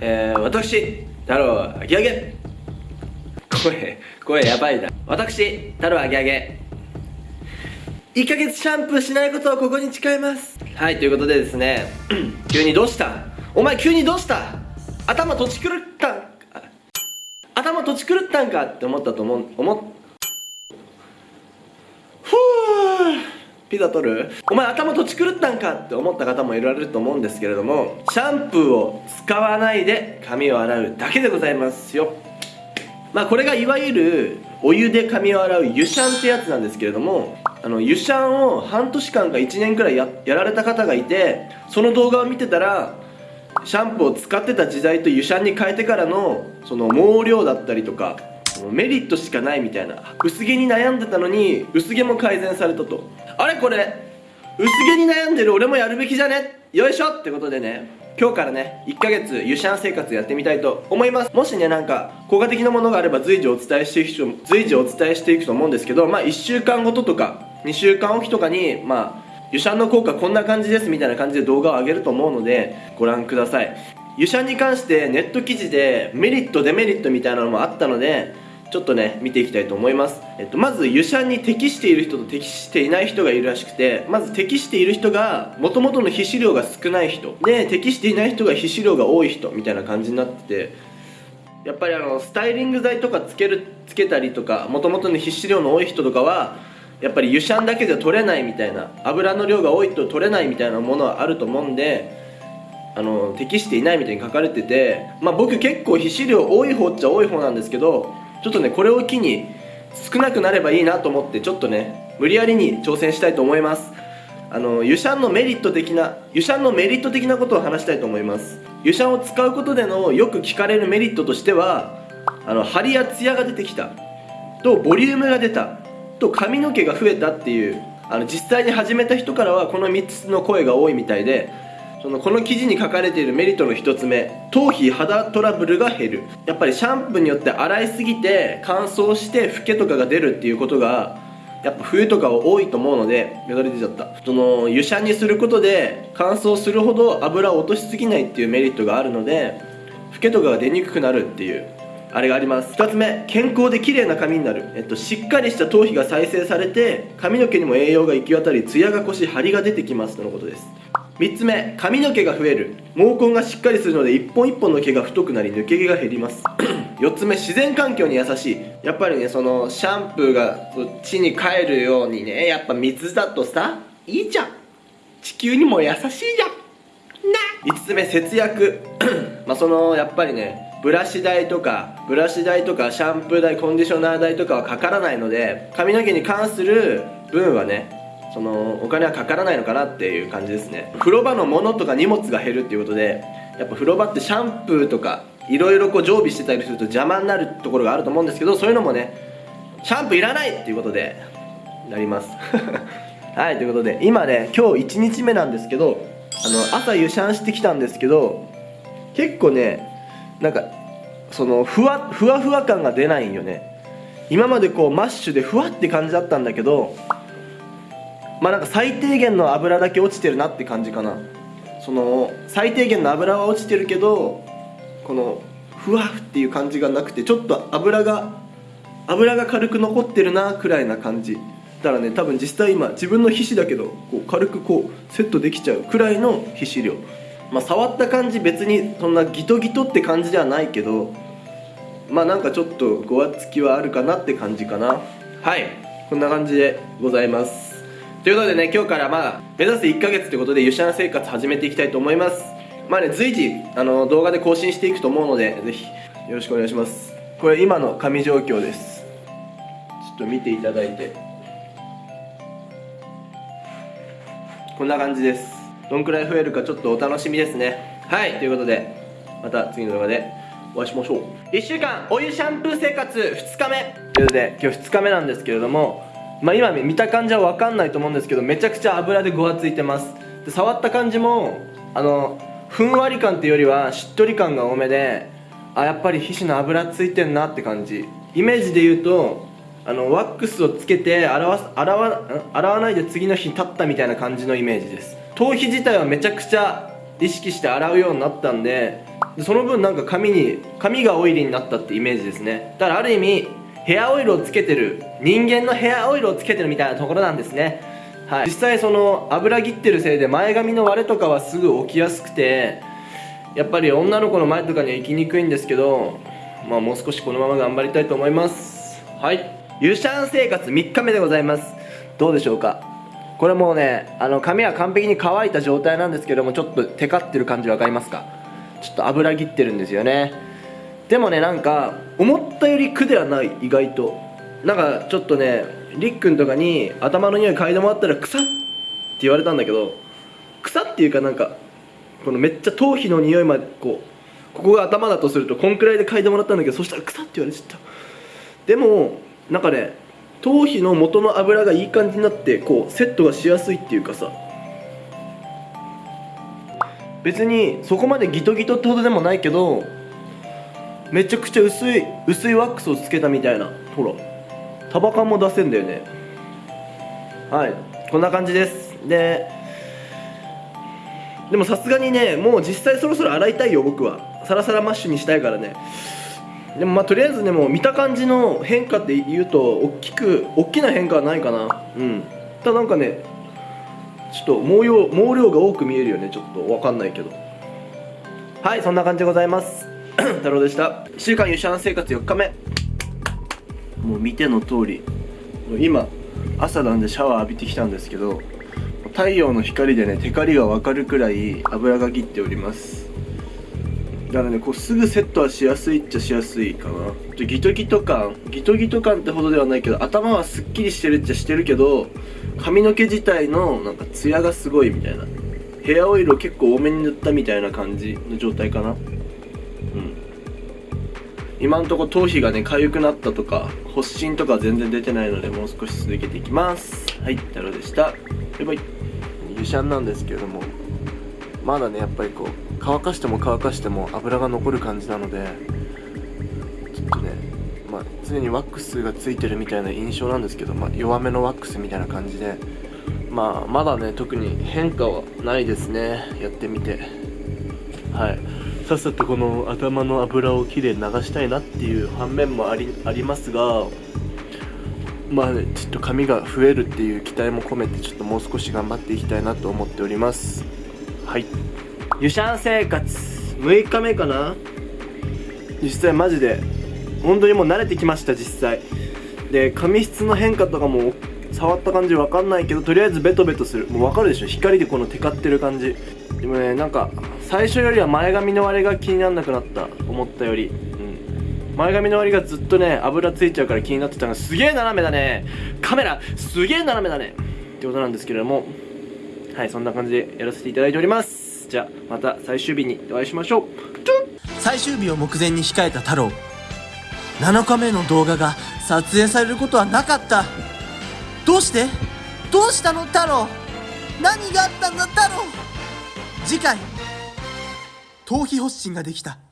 えー、私太郎あげあげ声声やばいな。私太郎あげあげ1ヶ月シャンプーしないことをここに誓います。はいということでですね 急にどうした？お前急にどうした？頭とち狂った頭とち狂ったんか？って思ったと思う思っふぅピザ取る？お前頭とち狂ったんかって思った方もいられると思うんですけれどもシャンプーを使わないで髪を洗うだけでございますよ。まあこれがいわゆるお湯で髪を洗う湯シャンってやつなんですけれどもあの湯シャンを半年間か1年くらいややられた方がいてその動画を見てたらシャンプーを使ってた時代と湯シャンに変えてからのその毛量だったりとかメリットしかないみたいな。薄毛に悩んでたのに薄毛も改善されたと。あれこれ薄毛に悩んでる俺もやるべきじゃね？よいしょってことでね。今日からね1ヶ月湯シャン生活やってみたいと思います。もしねなんか効果的なものがあれば随時お伝えしていく随時お伝えしていくと思うんですけどまあ1週間ごととか2週間おきとかにまあ湯シャンの効果こんな感じですみたいな感じで動画を上げると思うのでご覧ください。湯シャンに関してネット記事でメリットデメリットみたいなのもあったのでちょっとね見ていきたいと思います、えっと、まず湯シャンに適している人と適していない人がいるらしくてまず適している人がもともとの皮脂量が少ない人。で適していない人が皮脂量が多い人みたいな感じになってて。やっぱりあのスタイリング剤とかつけるつけたりとかもともとの皮脂量の多い人とかはやっぱり湯シャンだけでは取れないみたいな油の量が多いと取れないみたいなものはあると思うんであの適していないみたいに書かれててまあ僕結構皮脂量多い方っちゃ多い方なんですけどちょっとねこれを機に少なくなればいいなと思ってちょっとね無理やりに挑戦したいと思います。あの湯シャンのメリット的な湯シャンのメリット的なことを話したいと思います。湯シャンを使うことでのよく聞かれるメリットとしてはあの張りやツヤが出てきたとボリュームが出たと髪の毛が増えたっていうあの実際に始めた人からはこの3つの声が多いみたいでそのこの記事に書かれているメリットの1つ目頭皮肌トラブルが減る。やっぱりシャンプーによって洗いすぎて乾燥してフケとかが出るっていうことがやっぱ冬とかは多いと思うのでよだれ出ちゃった。その湯シャンにすることで乾燥するほど油を落としすぎないっていうメリットがあるのでフケとかが出にくくなるっていうあれがあります。2つ目健康で綺麗な髪になる、えっと、しっかりした頭皮が再生されて髪の毛にも栄養が行き渡りツヤが越し張りが出てきます。とのことです。3つ目髪の毛が増える。毛根がしっかりするので一本一本の毛が太くなり抜け毛が減ります。4つ目自然環境に優しい。やっぱりねそのシャンプーが地に帰るようにねやっぱ水だとさいいじゃん。地球にも優しいじゃん。な。5つ目節約。まあそのやっぱりねブラシ代とかブラシ代とかシャンプー代コンディショナー代とかはかからないので髪の毛に関する分はねそのお金はかからないのかなっていう感じですね。風呂場のものとか荷物が減るっていうことでやっぱ風呂場ってシャンプーとかいろいろこう常備してたりすると邪魔になるところがあると思うんですけどそういうのもねシャンプーいらないっていうことでなります。はいということで今ね今日1日目なんですけどあの朝湯シャンしてきたんですけど結構ねなんかそのふわふわふわ感が出ないんよね。今までこうマッシュでふわって感じだったんだけどまあなんか最低限の油だけ落ちてるなって感じかな。その最低限の油は落ちてるけどこのふわっていう感じがなくてちょっと油が油が軽く残ってるなくらいな感じ。だからね多分実際今自分の皮脂だけどこう軽くこうセットできちゃうくらいの皮脂量。まあ触った感じ別にそんなギトギトって感じではないけどまあなんかちょっとごわつきはあるかなって感じかな。はい。こんな感じでございます。ということでね今日からまあ目指す1ヶ月ということで湯シャン生活始めていきたいと思います。まあね随時あの動画で更新していくと思うのでぜひよろしくお願いします。これ今の紙状況です。ちょっと見ていただいて。こんな感じです。どんくらい増えるかちょっとお楽しみですね。はいということでまた次の動画でお会いしましょう。1週間お湯シャンプー生活2日目。ということで今日2日目なんですけれどもまあ、今見た感じは分かんないと思うんですけどめちゃくちゃ油でごわついてます。で触った感じもあのふんわり感っていうよりはしっとり感が多めであやっぱり皮脂の油ついてんなって感じ。イメージで言うとあのワックスをつけて洗わ洗わ洗わないで次の日立ったみたいな感じのイメージです。頭皮自体はめちゃくちゃ意識して洗うようになったんででその分なんか髪に髪がオイリーになったってイメージですね。だからある意味ヘアオイルをつけてる。人間のヘアオイルをつけてるみたいなところなんですね。はい。実際その油切ってるせいで前髪の割れとかはすぐ起きやすくてやっぱり女の子の前とかには行きにくいんですけどまあもう少しこのまま頑張りたいと思います。はい。ユシャン生活3日目でございます。どうでしょうか？これもうねあの髪は完璧に乾いた状態なんですけどもちょっとテカってる感じ分かりますか？ちょっと油切ってるんですよね。でもねなんか思ったより苦ではない意外と。なんかちょっとねりっくんとかに頭の匂い嗅いでもらったら草って言われたんだけど草っていうかなんかこのめっちゃ頭皮の匂いまでこうここが頭だとするとこんくらいで嗅いでもらったんだけどそしたら草って言われちゃった。でもなんかね頭皮の元の油がいい感じになってこうセットがしやすいっていうかさ。別にそこまでギトギトってほどでもないけどめちゃくちゃ薄い薄いワックスをつけたみたいなほら。束感も出せんだよね。はい。こんな感じです。ででもさすがにねもう実際そろそろ洗いたいよ僕は。サラサラマッシュにしたいからね。でもまあとりあえずねもう見た感じの変化って言うと大きく大きな変化はないかな。うん。ただなんかねちょっと毛量毛量が多く見えるよね。ちょっとわかんないけど。はいそんな感じでございます。太郎でした。1週間シャン生活4日目。もう見ての通り今朝なんでシャワー浴びてきたんですけど太陽の光でねテカリが分かるくらい油が切っております。だからねこうすぐセットはしやすいっちゃしやすいかな。ギトギト感ギトギト感ってほどではないけど頭はすっきりしてるっちゃしてるけど髪の毛自体のなんかツヤがすごいみたいな。ヘアオイルを結構多めに塗ったみたいな感じの状態かな。今んとこ頭皮がね痒くなったとか発疹とか全然出てないのでもう少し続けていきます。はい太郎でした。バイバイ。湯シャンなんですけれどもまだねやっぱりこう乾かしても乾かしても油が残る感じなのでちょっとねまあ常にワックスがついてるみたいな印象なんですけど、まあ、弱めのワックスみたいな感じでまあまだね特に変化はないですね。やってみて。はい。さっさとこの頭の油をきれいに流したいなっていう反面もありありますがまあねちょっと髪が増えるっていう期待も込めてちょっともう少し頑張っていきたいなと思っております。はい。湯シャン生活。6日目かな？実際マジで本当にもう慣れてきました実際。で髪質の変化とかも触った感じわかんないけどとりあえずベトベトする。もうわかるでしょ？光でこのテカってる感じでもねなんか最初よりは前髪の割れが気にならなくなった思ったより。うん。前髪の割りがずっとね油ついちゃうから気になってたのがすげえ斜めだね。カメラすげえ斜めだね。ってことなんですけれども。はいそんな感じでやらせていただいております。じゃあまた最終日にお会いしましょう。最終日を目前に控えた太郎。7日目の動画が撮影されることはなかった。どうして？どうしたの？太郎。何があったんだ？太郎。次回頭皮発疹ができた。